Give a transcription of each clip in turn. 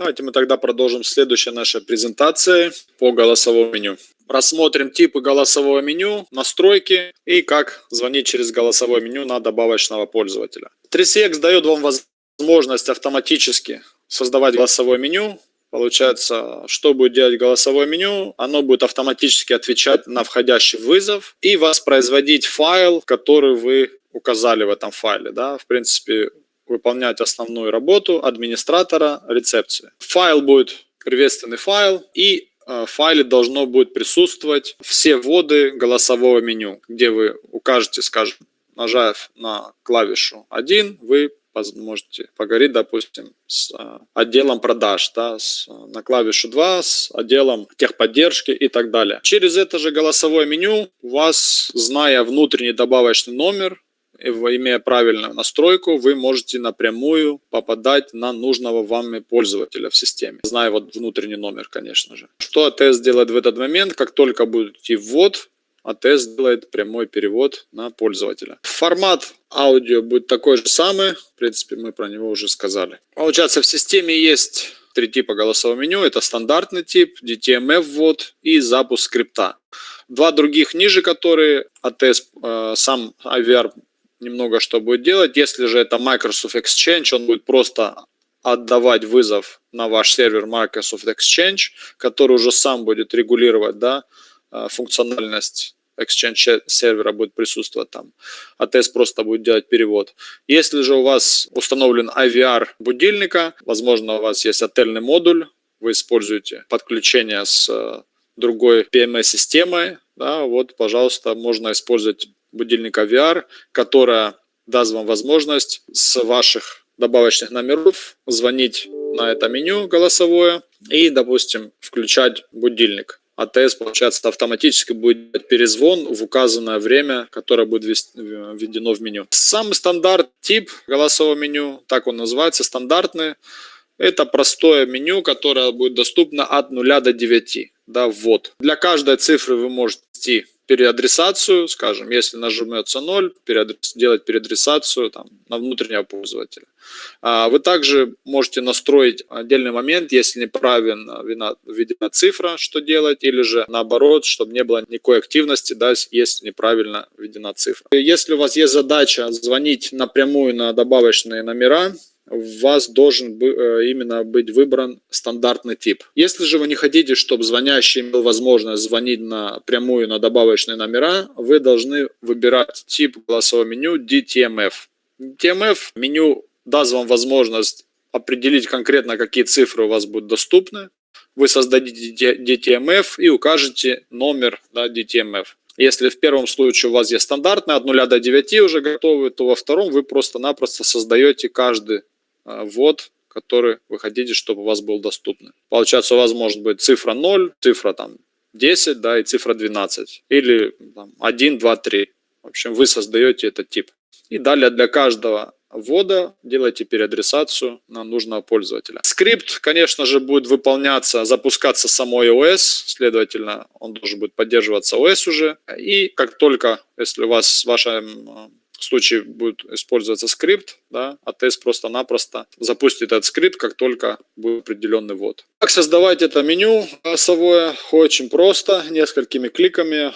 Давайте мы тогда продолжим следующей нашей презентации по голосовому меню. Рассмотрим типы голосового меню, настройки и как звонить через голосовое меню на добавочного пользователя. 3CX дает вам возможность автоматически создавать голосовое меню. Получается, что будет делать голосовое меню? Оно будет автоматически отвечать на входящий вызов и воспроизводить файл, который вы указали в этом файле. Да? В принципе, выполнять основную работу администратора рецепции. Файл будет приветственный файл и Э, в файле должно будет присутствовать все вводы голосового меню, где вы укажете, скажем, нажав на клавишу 1, вы можете поговорить, допустим, с э, отделом продаж, да, с, на клавишу 2 с отделом техподдержки и так далее. Через это же голосовое меню у вас, зная внутренний добавочный номер, имея правильную настройку, вы можете напрямую попадать на нужного вами пользователя в системе, зная вот внутренний номер, конечно же. Что АТС делает в этот момент? Как только будет идти ввод, АТС делает прямой перевод на пользователя. Формат аудио будет такой же самый, в принципе, мы про него уже сказали. Получается, в системе есть три типа голосового меню. Это стандартный тип, DTMF ввод и запуск скрипта. Два других ниже, которые АТС, э, сам IVR немного что будет делать. Если же это Microsoft Exchange, он будет просто отдавать вызов на ваш сервер Microsoft Exchange, который уже сам будет регулировать да, э, функциональность Exchange сервера будет присутствовать там. АТС просто будет делать перевод. Если же у вас установлен IVR будильника, возможно, у вас есть отельный модуль, вы используете подключение с э, другой PMS-системой, да, вот, пожалуйста, можно использовать будильника VR, которая даст вам возможность с ваших добавочных номеров звонить на это меню голосовое и, допустим, включать будильник. АТС, получается, автоматически будет перезвон в указанное время, которое будет введено в меню. Самый стандарт тип голосового меню, так он называется, стандартный, это простое меню, которое будет доступно от 0 до 9, да, ввод. Для каждой цифры вы можете переадресацию, скажем, если нажмется 0, переадрес, делать переадресацию там, на внутреннего пользователя. А вы также можете настроить отдельный момент, если неправильно введена цифра, что делать, или же наоборот, чтобы не было никакой активности, да, если неправильно введена цифра. Если у вас есть задача звонить напрямую на добавочные номера, у вас должен э, именно быть выбран стандартный тип. Если же вы не хотите, чтобы звонящий имел возможность звонить напрямую на добавочные номера, вы должны выбирать тип голосового меню DTMF. DTMF меню даст вам возможность определить конкретно, какие цифры у вас будут доступны. Вы создадите DTMF и укажете номер да, DTMF. Если в первом случае у вас есть стандартный от 0 до 9 уже готовый, то во втором вы просто-напросто создаете каждый ввод, который вы хотите, чтобы у вас был доступный. Получается, у вас может быть цифра 0, цифра там 10, да, и цифра 12. Или там, 1, 2, 3. В общем, вы создаете этот тип. И далее для каждого ввода делайте переадресацию на нужного пользователя. Скрипт, конечно же, будет выполняться, запускаться самой OS, следовательно, он должен будет поддерживаться OS уже. И как только, если у вас в случае будет использоваться скрипт, да, а тест просто-напросто запустит этот скрипт, как только будет определенный ввод. Как создавать это меню голосовое? Очень просто, несколькими кликами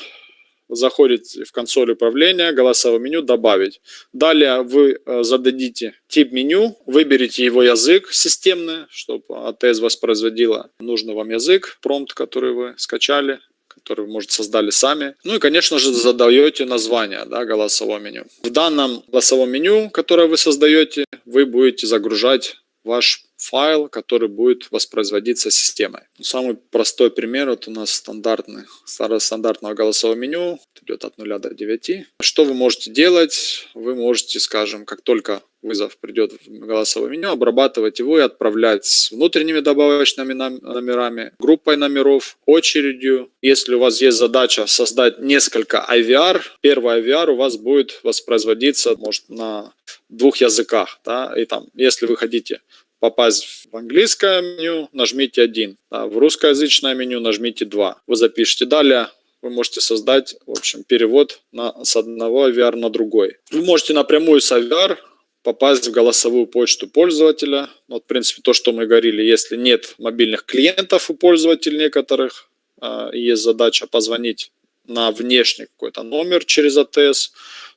заходите в консоль управления, голосовое меню «Добавить». Далее вы э, зададите тип меню, выберите его язык системный, чтобы АТС воспроизводила нужный вам язык, промпт, который вы скачали, который вы, может, создали сами. Ну и, конечно же, задаете название да, голосового меню. В данном голосовом меню, которое вы создаете, вы будете загружать ваш файл, который будет воспроизводиться системой. Самый простой пример, вот у нас стандартный, стандартного голосового меню, идет от 0 до 9. Что вы можете делать? Вы можете, скажем, как только вызов придет в голосовое меню, обрабатывать его и отправлять с внутренними добавочными номерами, группой номеров, очередью. Если у вас есть задача создать несколько IVR, первый IVR у вас будет воспроизводиться может, на двух языках. Да? И там, если вы хотите попасть в английское меню, нажмите 1. Да, в русскоязычное меню нажмите 2. Вы запишите далее вы можете создать, в общем, перевод на, с одного IVR на другой. Вы можете напрямую с IVR попасть в голосовую почту пользователя. Вот, в принципе, то, что мы говорили, если нет мобильных клиентов у пользователей некоторых, а, есть задача позвонить на внешний какой-то номер через АТС,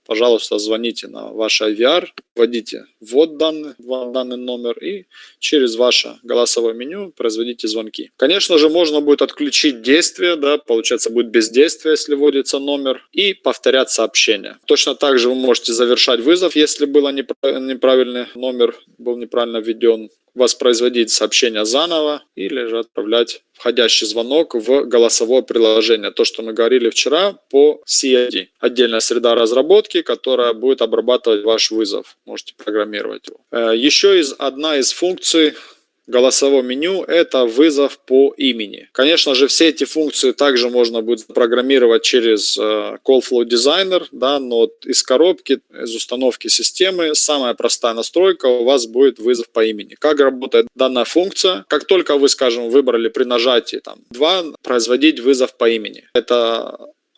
пожалуйста, звоните на ваш IVR, вводите ввод данный, данный номер и через ваше голосовое меню производите звонки. Конечно же, можно будет отключить действие, да, получается будет бездействие, если вводится номер, и повторять сообщение. Точно так же вы можете завершать вызов, если был неправильный номер, был неправильно введен воспроизводить сообщение заново или же отправлять входящий звонок в голосовое приложение. То, что мы говорили вчера по CID. Отдельная среда разработки, которая будет обрабатывать ваш вызов. Можете программировать его. Э, еще из, одна из функций голосового меню – это вызов по имени. Конечно же, все эти функции также можно будет программировать через э, CallFlow Designer, да, но из коробки, из установки системы самая простая настройка у вас будет вызов по имени. Как работает данная функция? Как только вы, скажем, выбрали при нажатии там, 2 производить вызов по имени. Это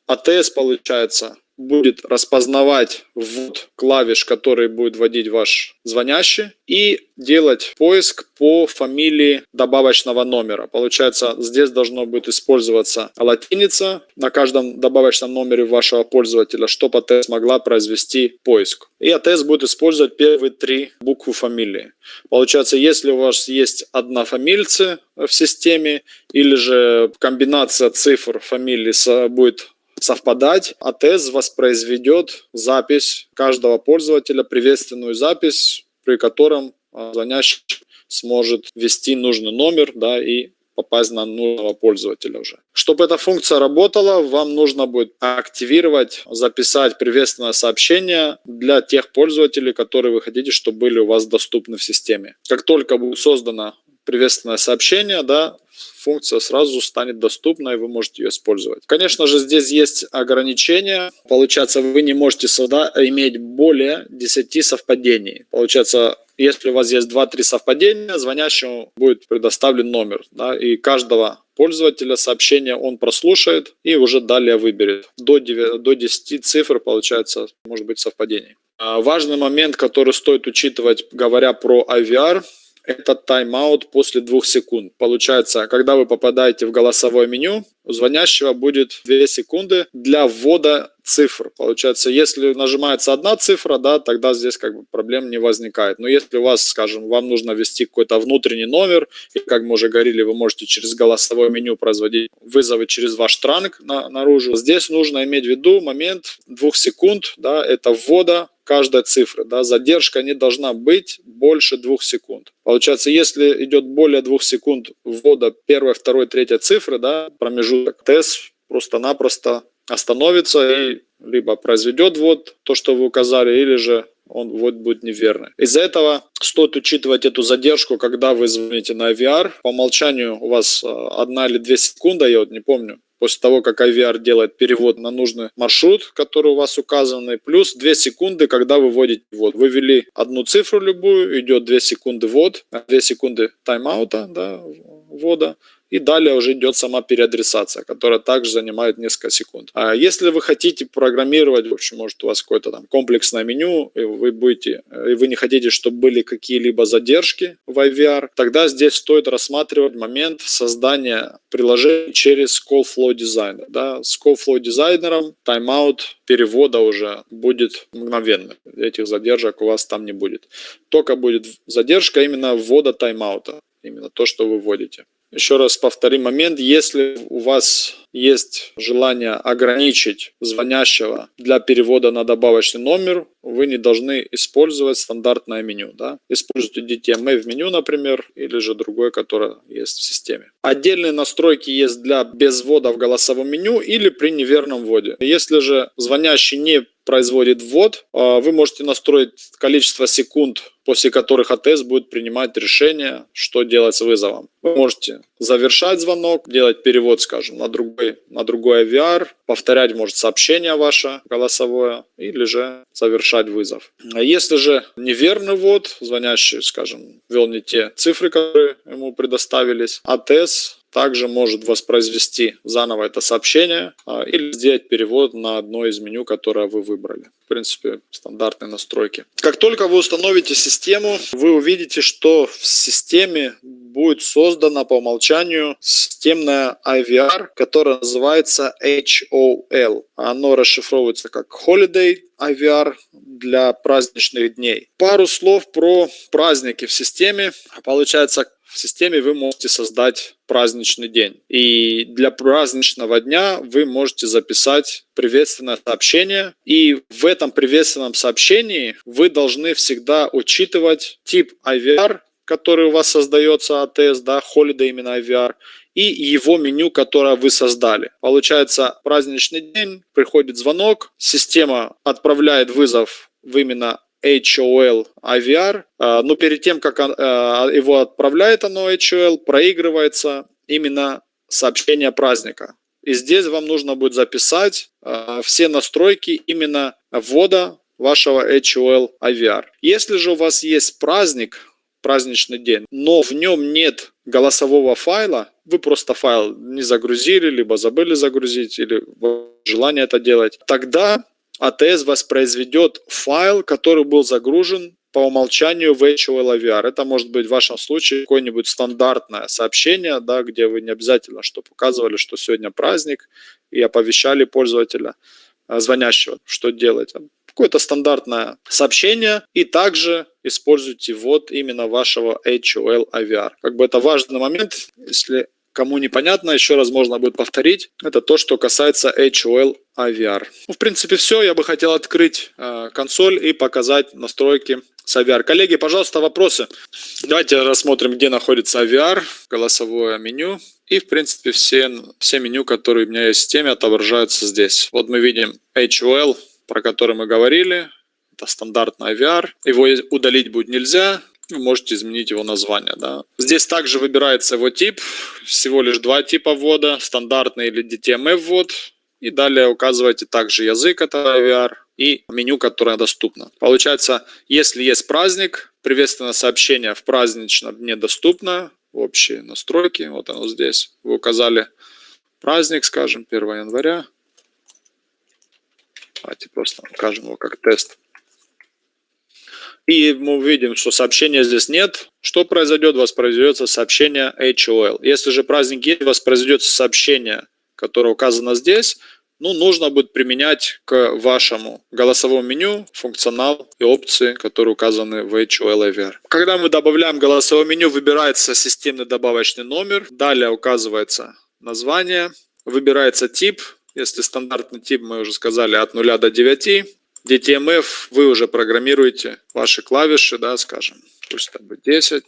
ATS получается будет распознавать ввод клавиш, которые будет вводить ваш звонящий, и делать поиск по фамилии добавочного номера. Получается, здесь должно будет использоваться латиница на каждом добавочном номере вашего пользователя, чтобы АТС могла произвести поиск. И АТС будет использовать первые три буквы фамилии. Получается, если у вас есть одна фамильцы в системе, или же комбинация цифр фамилии будет совпадать, АТС воспроизведет запись каждого пользователя, приветственную запись, при котором а, звонящий сможет ввести нужный номер да, и попасть на нужного пользователя уже. Чтобы эта функция работала, вам нужно будет активировать, записать приветственное сообщение для тех пользователей, которые вы хотите, чтобы были у вас доступны в системе. Как только будет создано приветственное сообщение, да, функция сразу станет доступна, и вы можете ее использовать. Конечно же, здесь есть ограничения. Получается, вы не можете сюда иметь более 10 совпадений. Получается, если у вас есть 2-3 совпадения, звонящему будет предоставлен номер. Да, и каждого пользователя сообщение он прослушает и уже далее выберет. До 9, до 10 цифр, получается, может быть совпадений. А, важный момент, который стоит учитывать, говоря про IVR – это тайм-аут после двух секунд. Получается, когда вы попадаете в голосовое меню, у звонящего будет 2 секунды для ввода цифр. Получается, если нажимается одна цифра, да, тогда здесь как бы проблем не возникает. Но если у вас, скажем, вам нужно ввести какой-то внутренний номер, и как мы уже говорили, вы можете через голосовое меню производить вызовы через ваш транк на, наружу, здесь нужно иметь в виду момент двух секунд, да, это ввода каждой цифры. Да, задержка не должна быть больше двух секунд. Получается, если идет более двух секунд ввода первой, второй, третьей цифры, да, промежуток, тест просто-напросто остановится и либо произведет ввод, то, что вы указали, или же он ввод будет неверный. Из-за этого стоит учитывать эту задержку, когда вы звоните на IVR. По умолчанию у вас э, одна или две секунды, я вот не помню, после того, как IVR делает перевод на нужный маршрут, который у вас указанный, плюс 2 секунды, когда вы вводите ввод. Вы ввели одну цифру любую, идет 2 секунды ввод, 2 секунды тайм-аута, да, ввода, и далее уже идет сама переадресация, которая также занимает несколько секунд. А если вы хотите программировать, в общем, может у вас какое-то там комплексное меню, и вы будете, и вы не хотите, чтобы были какие-либо задержки в IVR, тогда здесь стоит рассматривать момент создания приложения через Call Flow Designer. Да? С Call Flow Designer тайм-аут перевода уже будет мгновенно. Этих задержек у вас там не будет. Только будет задержка именно ввода тайм-аута. Именно то, что вы вводите. Еще раз повторим момент, если у вас есть желание ограничить звонящего для перевода на добавочный номер, вы не должны использовать стандартное меню. Да? Используйте DTMA в меню, например, или же другое, которое есть в системе. Отдельные настройки есть для без ввода в голосовом меню или при неверном вводе. Если же звонящий не производит ввод, а, вы можете настроить количество секунд, после которых АТС будет принимать решение, что делать с вызовом. Вы можете завершать звонок, делать перевод, скажем, на другой, на другой VR, повторять, может, сообщение ваше голосовое, или же завершать вызов. А если же неверный ввод, звонящий, скажем, ввел не те цифры, которые ему предоставились, АТС также может воспроизвести заново это сообщение а, или сделать перевод на одно из меню, которое вы выбрали. принципе, стандартные настройки. Как только вы установите систему, вы увидите, что в системе будет создана по умолчанию системная IVR, которая называется HOL. Оно расшифровывается как Holiday IVR для праздничных дней. Пару слов про праздники в системе. Получается, в системе вы можете создать праздничный день. И для праздничного дня вы можете записать приветственное сообщение. И в этом приветственном сообщении вы должны всегда учитывать тип IVR, который у вас создается АТС, да, Holiday именно IVR, и его меню, которое вы создали. Получается, праздничный день, приходит звонок, система отправляет вызов в именно HOL IVR, а, но перед тем, как а, его отправляет оно HOL, проигрывается именно сообщение праздника. И здесь вам нужно будет записать а, все настройки именно ввода вашего HOL IVR. Если же у вас есть праздник, праздничный день, но в нем нет голосового файла, вы просто файл не загрузили, либо забыли загрузить, или желание это делать, тогда ATS воспроизведет файл, который был загружен по умолчанию в HOL AVR. Это может быть в вашем случае какое-нибудь стандартное сообщение, да, где вы не обязательно что показывали, что сегодня праздник, и оповещали пользователя, э, звонящего, что делать. Какое-то стандартное сообщение, и также используйте вот именно вашего HOL AVR. Как бы это важный момент, если Кому непонятно, еще раз можно будет повторить. Это то, что касается HOL IVR. Ну, в принципе, все. Я бы хотел открыть э, консоль и показать настройки с IVR. Коллеги, пожалуйста, вопросы. Давайте рассмотрим, где находится IVR, голосовое меню. И, в принципе, все, все меню, которые у меня есть в системе, отображаются здесь. Вот мы видим HOL, про который мы говорили. Это стандартный IVR. Его удалить будет нельзя вы можете изменить его название. Да. Здесь также выбирается его тип, всего лишь два типа ввода, стандартный или DTMF ввод. И далее указываете также язык, это IVR, и меню, которое доступно. Получается, если есть праздник, приветственное сообщение в праздничном дне доступно, общие настройки, вот оно здесь. Вы указали праздник, скажем, 1 января. Давайте просто укажем его как тест. И мы увидим, что сообщения здесь нет. Что произойдет? Воспроизведется сообщение HOL. Если же праздник есть, воспроизведется сообщение, которое указано здесь. Ну, нужно будет применять к вашему голосовому меню функционал и опции, которые указаны в HOL IVR. Когда мы добавляем голосовое меню, выбирается системный добавочный номер. Далее указывается название. Выбирается тип. Если стандартный тип, мы уже сказали, от 0 до 9. DTMF вы уже программируете ваши клавиши, да, скажем, пусть это будет 10.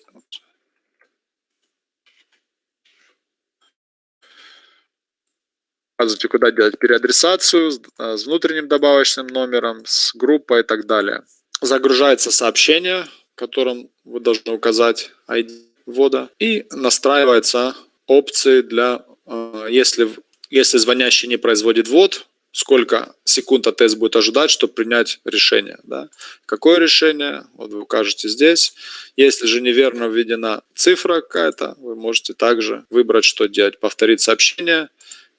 Указывайте, куда делать переадресацию а, с внутренним добавочным номером, с группой и так далее. Загружается сообщение, которым вы должны указать ID ввода. И настраивается опции для, а, если, если звонящий не производит ввод, сколько секунд АТС будет ожидать, чтобы принять решение. Да? Какое решение? Вот вы укажете здесь. Если же неверно введена цифра какая-то, вы можете также выбрать, что делать. Повторить сообщение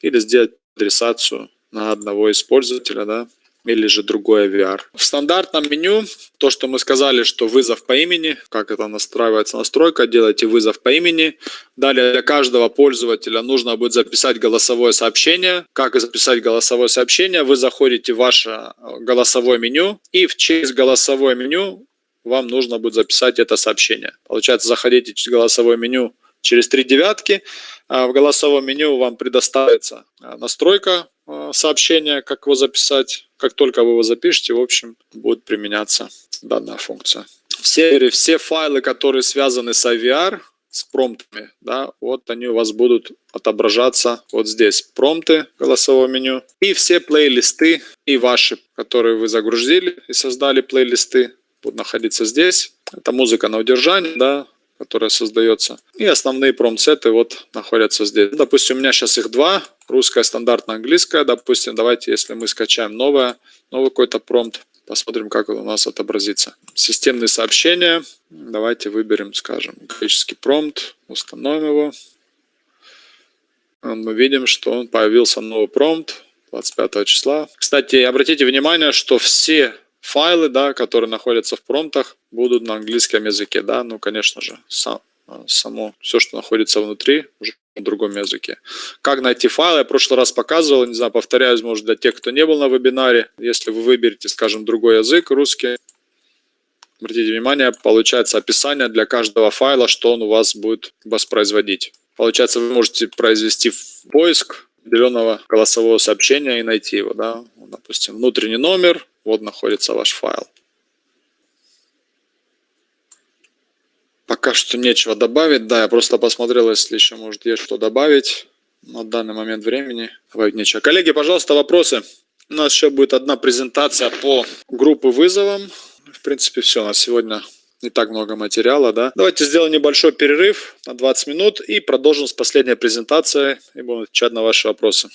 или сделать адресацию на одного из пользователя. Да? Или же другой VR. В стандартном меню, то, что мы сказали, что вызов по имени, как это настраивается настройка, делайте вызов по имени. Далее для каждого пользователя нужно будет записать голосовое сообщение. Как записать голосовое сообщение? Вы заходите в ваше э, голосовое меню и в через голосовое меню вам нужно будет записать это сообщение. Получается, заходите в голосовое меню через три девятки. А в голосовом меню вам предоставится э, настройка э, сообщения, как его записать как только вы его запишете, в общем, будет применяться данная функция. Все, все файлы, которые связаны с IVR, с промптами, да, вот они у вас будут отображаться вот здесь. Промпты голосового меню. И все плейлисты и ваши, которые вы загрузили и создали плейлисты, будут находиться здесь. Это музыка на удержание, да, которая создается. И основные промпт-сеты вот находятся здесь. Допустим, у меня сейчас их два. Русская, стандартная, английская. Допустим, давайте, если мы скачаем новое, новый какой-то промпт, посмотрим, как он у нас отобразится. Системные сообщения. Давайте выберем, скажем, греческий промпт. Установим его. Мы видим, что он появился новый промпт. 25 числа. Кстати, обратите внимание, что все файлы, да, которые находятся в промптах, будут на английском языке, да, ну, конечно же, сам, само, все, что находится внутри, уже на другом языке. Как найти файлы? Я в прошлый раз показывал, не знаю, повторяюсь, может, для тех, кто не был на вебинаре, если вы выберете, скажем, другой язык, русский, обратите внимание, получается описание для каждого файла, что он у вас будет воспроизводить. Получается, вы можете произвести поиск определенного голосового сообщения и найти его, да, допустим, внутренний номер, вот находится ваш файл. Пока что нечего добавить. Да, я просто посмотрел, если еще, может, есть что добавить на данный момент времени. Добавить нечего. Коллеги, пожалуйста, вопросы. У нас еще будет одна презентация по группы вызовам. В принципе, все. На сегодня не так много материала, да. Давайте сделаем небольшой перерыв на 20 минут и продолжим с последней презентацией и будем отвечать на ваши вопросы.